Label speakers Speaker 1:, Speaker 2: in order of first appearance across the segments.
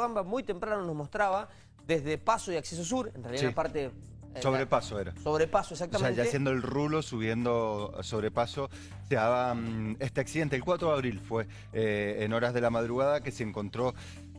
Speaker 1: Gamba muy temprano nos mostraba desde Paso y Acceso Sur, en realidad
Speaker 2: Sí.
Speaker 1: la parte... eh,
Speaker 2: Sobrepaso
Speaker 1: la-
Speaker 2: era.
Speaker 1: Sobrepaso,
Speaker 2: O sea,
Speaker 1: exactamente.
Speaker 2: ya haciendo el rulo, subiendo sobrepaso, se daba mm, este accidente. El 4 de abril fue eh, en horas de la madrugada que se encontró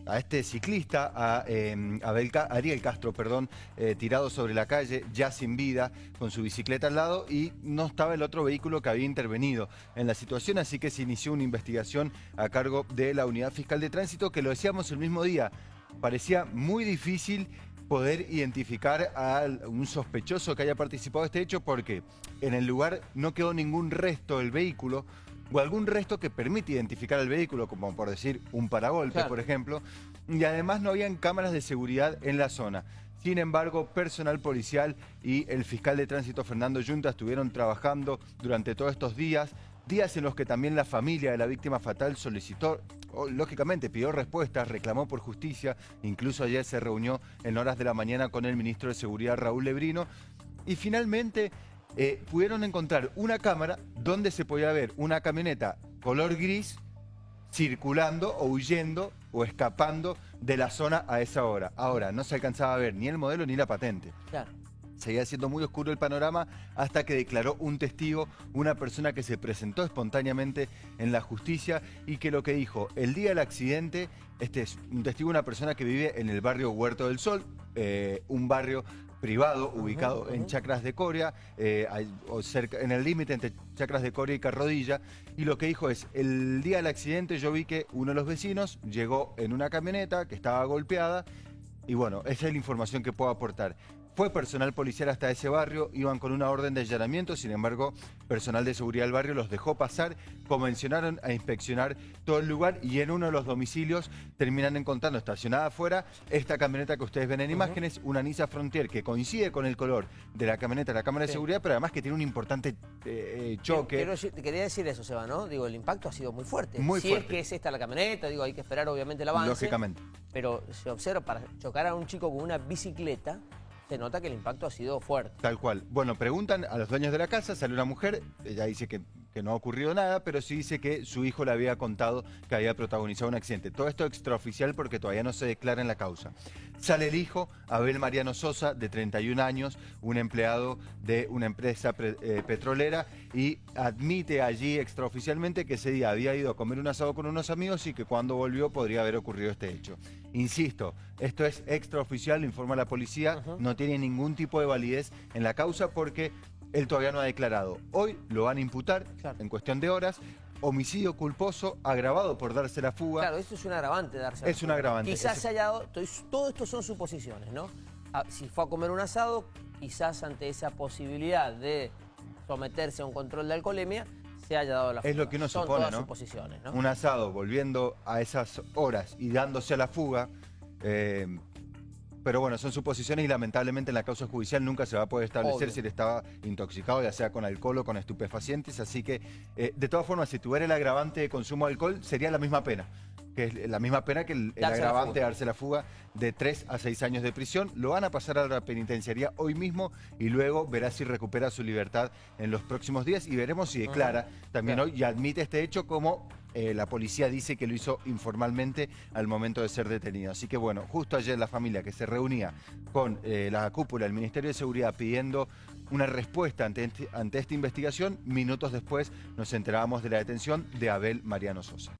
Speaker 2: a este ciclista, a eh, Abel Ariel Castro, perdón, eh, tirado sobre la calle, ya sin vida, con su bicicleta al lado y no estaba el otro vehículo que había intervenido en la situación, así que se inició una investigación a cargo de la Unidad Fiscal de Tránsito, que lo decíamos el mismo día. Parecía muy difícil poder identificar a un sospechoso que haya participado de este hecho porque en el lugar no quedó ningún resto del vehículo o algún resto que permite identificar el vehículo, como por decir un paragolpe,
Speaker 1: Claro.
Speaker 2: por ejemplo, y además no habían cámaras de seguridad en la zona. Sin embargo, personal policial y el fiscal de tránsito Fernando Yunta estuvieron trabajando durante todos estos días, días en los que también la familia de la víctima fatal solicitó, o, lógicamente pidió respuestas, reclamó por justicia, incluso ayer se reunió en horas de la mañana con el ministro de Seguridad Raúl Lebrino, y finalmente eh, pudieron encontrar una cámara donde se podía ver una camioneta color gris circulando o huyendo o escapando de la zona a esa hora. Ahora, no se alcanzaba a ver ni el modelo ni la patente.
Speaker 1: Claro.
Speaker 2: Seguía siendo muy oscuro el panorama hasta que declaró un testigo, una persona que se presentó espontáneamente en la justicia y que lo que dijo el día del accidente, este es un testigo, una persona que vive en el barrio Huerto del Sol, eh, un barrio privado ubicado en. Chacras de Coria, eh, o cerca, en el límite entre Chacras de Coria y Carrodilla, y lo que dijo es, el día del accidente yo vi que uno de los vecinos llegó en una camioneta que estaba golpeada, y bueno, esa es la información que puedo aportar. Fue personal policial hasta ese barrio, iban con una orden de allanamiento, sin embargo, personal de seguridad del barrio los dejó pasar, comenzaron a inspeccionar todo el lugar y en uno de los domicilios terminan encontrando estacionada afuera esta camioneta que ustedes ven en imágenes, una Nissan Frontier que coincide con el color de la camioneta de la cámara de seguridad, pero además que tiene un importante eh, choque.
Speaker 1: Quiero decir- te quería decir eso, Seba, ¿no? Digo, el impacto ha sido muy fuerte.
Speaker 2: Muy
Speaker 1: si
Speaker 2: fuerte.
Speaker 1: es que es esta la camioneta, digo, hay que esperar obviamente el avance.
Speaker 2: Lógicamente.
Speaker 1: Pero se observa, para chocar a un chico con una bicicleta, se nota que el impacto ha sido fuerte.
Speaker 2: Tal cual. Bueno, preguntan a los dueños de la casa, sale una mujer, ella dice que, que no ha ocurrido nada, pero sí dice que su hijo le había contado que había protagonizado un accidente. Todo esto extraoficial porque todavía no se declara en la causa. Sale el hijo, Abel Mariano Sosa, de 31 años, un empleado de una empresa pre- eh, petrolera, y admite allí extraoficialmente que ese día había ido a comer un asado con unos amigos y que cuando volvió podría haber ocurrido este hecho. Insisto, esto es extraoficial, lo informa la policía, no tiene ningún tipo de validez en la causa porque él todavía no ha declarado. Hoy lo van a imputar
Speaker 1: Claro.
Speaker 2: en cuestión de horas. Homicidio culposo agravado por darse la fuga.
Speaker 1: Claro, esto es un agravante darse
Speaker 2: Es un agravante.
Speaker 1: Quizás se haya dado, to- todo esto son suposiciones, ¿no? Ah, Si fue a comer un asado, quizás ante esa posibilidad de someterse a un control de alcoholemia, se haya dado la
Speaker 2: Es lo
Speaker 1: fuga.
Speaker 2: que uno
Speaker 1: son
Speaker 2: supone,
Speaker 1: todas
Speaker 2: ¿no?
Speaker 1: suposiciones, ¿no?
Speaker 2: Un asado volviendo a esas horas y dándose a la fuga. eh, pero bueno, son suposiciones y lamentablemente en la causa judicial nunca se va a poder establecer
Speaker 1: Obvio.
Speaker 2: si él estaba intoxicado, ya sea con alcohol o con estupefacientes. Así que, eh, de todas formas, si tuviera el agravante de consumo de alcohol, sería la misma pena. Que es la misma pena que el, agravante de darse la fuga de 3 a 6 años de prisión. Lo van a pasar a la penitenciaría hoy mismo y luego verá si recupera su libertad en los próximos días y veremos si declara también
Speaker 1: Claro.
Speaker 2: hoy y admite este hecho como eh, la policía dice que lo hizo informalmente al momento de ser detenido. Así que bueno, justo ayer la familia que se reunía con eh, la cúpula del Ministerio de Seguridad pidiendo una respuesta ante, este- ante esta investigación, minutos después nos enterábamos de la detención de Abel Mariano Sosa.